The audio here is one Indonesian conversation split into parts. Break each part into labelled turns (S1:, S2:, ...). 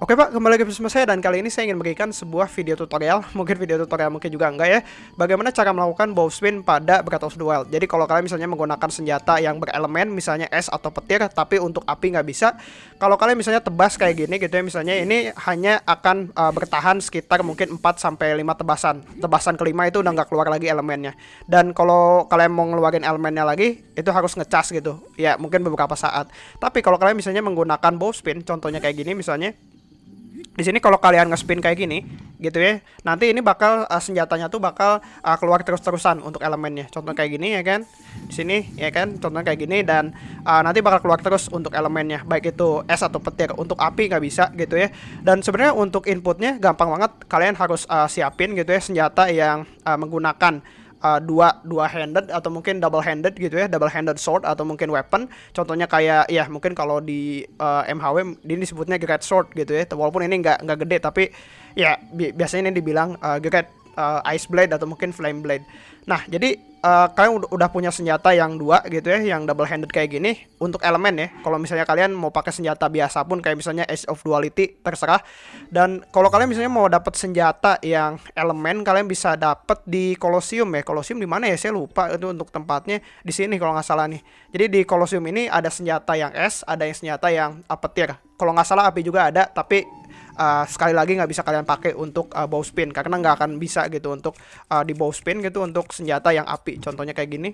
S1: Oke pak, kembali lagi bersama saya dan kali ini saya ingin memberikan sebuah video tutorial. Mungkin video tutorial mungkin juga enggak ya. Bagaimana cara melakukan bow spin pada Breath of the Wild Jadi kalau kalian misalnya menggunakan senjata yang berelemen Misalnya es atau petir Tapi untuk api nggak bisa Kalau kalian misalnya tebas kayak gini gitu ya Misalnya ini hanya akan uh, bertahan sekitar mungkin 4-5 tebasan. Tebasan kelima itu udah nggak keluar lagi elemennya. Dan kalau kalian mau ngeluarin elemennya lagi Itu harus ngecas gitu. Ya mungkin beberapa saat. Tapi kalau kalian misalnya menggunakan bow spin Contohnya kayak gini misalnya di sini kalau kalian ngespin kayak gini gitu ya nanti ini bakal uh, senjatanya tuh bakal uh, keluar terus-terusan untuk elemennya. Contoh kayak gini ya kan? Di sini ya kan? Contoh kayak gini dan uh, nanti bakal keluar terus untuk elemennya. Baik itu es atau petir untuk api nggak bisa gitu ya. Dan sebenarnya untuk inputnya gampang banget. Kalian harus uh, siapin gitu ya senjata yang uh, menggunakan uh, dua dua handed atau mungkin double handed gitu ya double handed sword atau mungkin weapon. Contohnya kayak ya mungkin kalau di uh, MHW ini disebutnya great sword gitu ya. Walaupun ini nggak nggak gede tapi ya bi biasanya ini dibilang uh, great uh, ice blade atau mungkin flame blade nah jadi uh, kalian udah punya senjata yang dua gitu ya, yang double handed kayak gini untuk elemen ya. Kalau misalnya kalian mau pakai senjata biasa pun kayak misalnya Age of Duality terserah. Dan kalau kalian misalnya mau dapat senjata yang elemen, kalian bisa dapat di Colosseum ya. Colosseum di mana ya? Saya lupa itu untuk tempatnya di sini kalau nggak salah nih. Jadi di Colosseum ini ada senjata yang es, ada yang senjata yang petir. Kalau nggak salah api juga ada, tapi uh, sekali lagi nggak bisa kalian pakai untuk uh, bow spin karena nggak akan bisa gitu untuk uh, di bow spin gitu untuk senjata yang api. Contohnya kayak gini.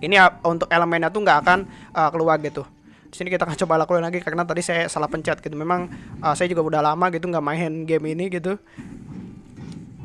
S1: Ini uh, untuk elemennya tuh nggak akan uh, keluar gitu. Di sini kita akan coba lakuin lagi karena tadi saya salah pencet gitu. Memang uh, saya juga udah lama gitu nggak main game ini gitu.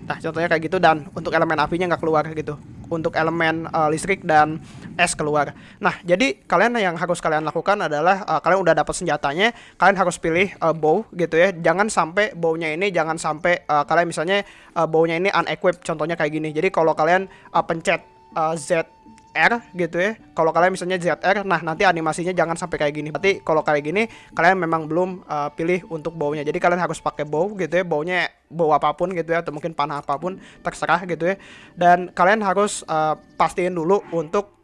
S1: Nah, contohnya kayak gitu dan untuk elemen apinya nggak keluar gitu. Untuk elemen uh, listrik dan es keluar. Nah, jadi kalian yang harus kalian lakukan adalah uh, kalian udah dapat senjatanya, kalian harus pilih uh, bow gitu ya. Jangan sampai bownya ini jangan sampai uh, kalian misalnya uh, bownya ini unequipped contohnya kayak gini. Jadi kalau kalian uh, pencet uh, Z R gitu ya. Kalau kalian misalnya ZR, nah nanti animasinya jangan sampai kayak gini. Berarti kalau kayak gini, kalian memang belum uh, pilih untuk baunya. Jadi kalian harus pakai bow gitu ya, baunya bau apa pun gitu ya, atau mungkin panah apa pun terserah gitu ya. Dan kalian harus uh, pastiin dulu untuk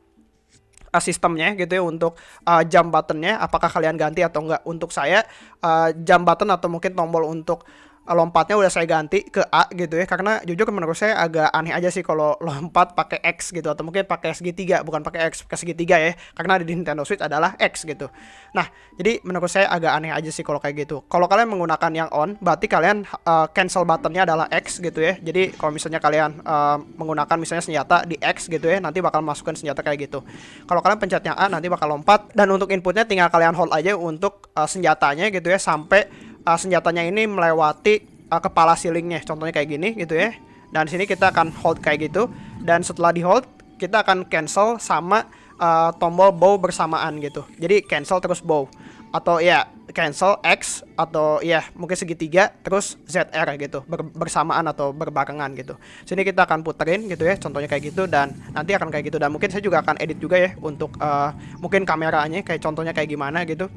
S1: uh, sistemnya gitu ya untuk uh, jam buttonnya apakah kalian ganti atau enggak untuk saya uh, jam button atau mungkin tombol untuk lompatnya udah saya ganti ke A gitu ya. Karena jujur menurut saya agak aneh aja sih kalau lompat pakai X gitu. Atau mungkin pakai segitiga bukan pakai X pakai segitiga ya. Karena di Nintendo Switch adalah X gitu. Nah jadi menurut saya agak aneh aja sih kalau kayak gitu. Kalau kalian menggunakan yang on berarti kalian uh, cancel buttonnya adalah X gitu ya. Jadi kalau misalnya kalian uh, menggunakan misalnya senjata di X gitu ya nanti bakal masukkan senjata kayak gitu. Kalau kalian pencet yang A nanti bakal lompat. Dan untuk inputnya tinggal kalian hold aja untuk uh, senjatanya gitu ya sampai uh, senjatanya ini melewati uh, kepala ceilingnya contohnya kayak gini gitu ya. Dan sini kita akan hold kayak gitu. Dan setelah di hold kita akan cancel sama uh, tombol bow bersamaan gitu. Jadi cancel terus bow. Atau ya cancel X atau ya mungkin segitiga terus ZR gitu. Ber bersamaan atau berbarengan gitu. Sini kita akan puterin gitu ya contohnya kayak gitu. Dan nanti akan kayak gitu. Dan mungkin saya juga akan edit juga ya untuk uh, mungkin kameranya kayak contohnya kayak gimana gitu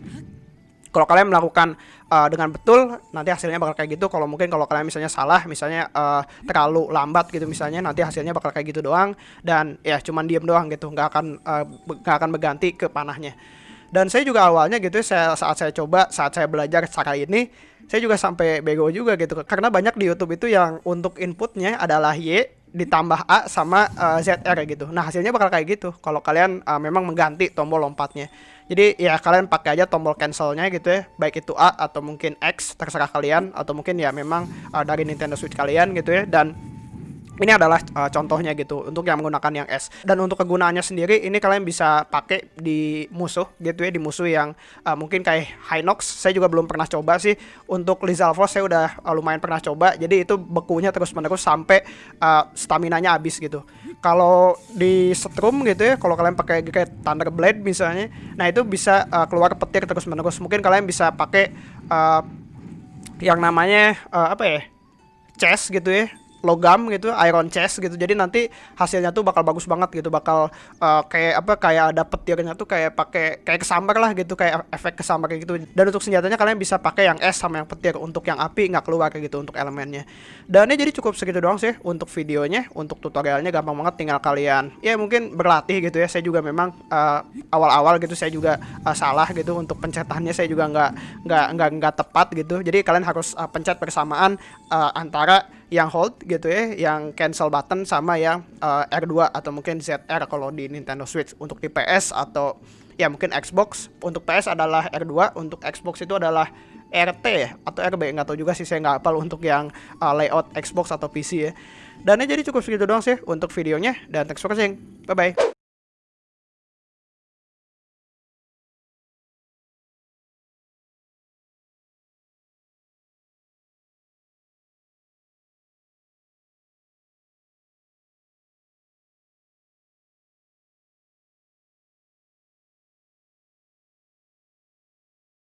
S1: kalau kalian melakukan uh, dengan betul nanti hasilnya bakal kayak gitu. Kalau mungkin kalau kalian misalnya salah misalnya uh, terlalu lambat gitu misalnya nanti hasilnya bakal kayak gitu doang. Dan ya cuman diem doang gitu nggak akan uh, nggak akan berganti ke panahnya. Dan saya juga awalnya gitu saya saat saya coba saat saya belajar cara ini saya juga sampai bego juga gitu. Karena banyak di YouTube itu yang untuk inputnya adalah Y ditambah A sama uh, ZR gitu. Nah hasilnya bakal kayak gitu. Kalau kalian uh, memang mengganti tombol lompatnya. Jadi ya kalian pakai aja tombol cancelnya gitu ya, baik itu A atau mungkin X terserah kalian. Atau mungkin ya memang uh, dari Nintendo Switch kalian gitu ya. Dan ini adalah uh, contohnya gitu untuk yang menggunakan yang S. Dan untuk kegunaannya sendiri ini kalian bisa pakai di musuh gitu ya di musuh yang uh, mungkin kayak Hinox. Saya juga belum pernah coba sih. Untuk Lizalfos saya udah uh, lumayan pernah coba. Jadi itu bekunya terus menerus sampai uh, stamina nya habis gitu kalau di Strum gitu ya kalau kalian pakai kayak Thunder Blade misalnya nah itu bisa uh, keluar petir terus menerus mungkin kalian bisa pakai uh, yang namanya uh, apa ya chest gitu ya logam gitu iron chest gitu. Jadi nanti hasilnya tuh bakal bagus banget gitu. Bakal uh, kayak apa kayak ada petirnya tuh kayak pakai kayak kesambar lah gitu kayak efek kesambar kayak gitu. Dan untuk senjatanya kalian bisa pakai yang es sama yang petir. Untuk yang api nggak keluar kayak gitu untuk elemennya. Dan ini jadi cukup segitu doang sih untuk videonya. Untuk tutorialnya gampang banget tinggal kalian ya mungkin berlatih gitu ya. Saya juga memang uh, awal-awal gitu saya juga uh, salah gitu. Untuk pencetannya saya juga nggak nggak nggak nggak tepat gitu. Jadi kalian harus uh, pencet bersamaan uh, antara yang hold gitu ya, yang cancel button sama yang uh, R2 atau mungkin ZR kalau di Nintendo Switch untuk di PS atau ya mungkin Xbox. Untuk PS adalah R2 untuk Xbox itu adalah RT ya atau RB nggak tahu juga sih saya nggak hafal untuk yang uh, layout Xbox atau PC ya. Dan ini jadi cukup segitu doang sih untuk videonya dan thanks for watching. Bye bye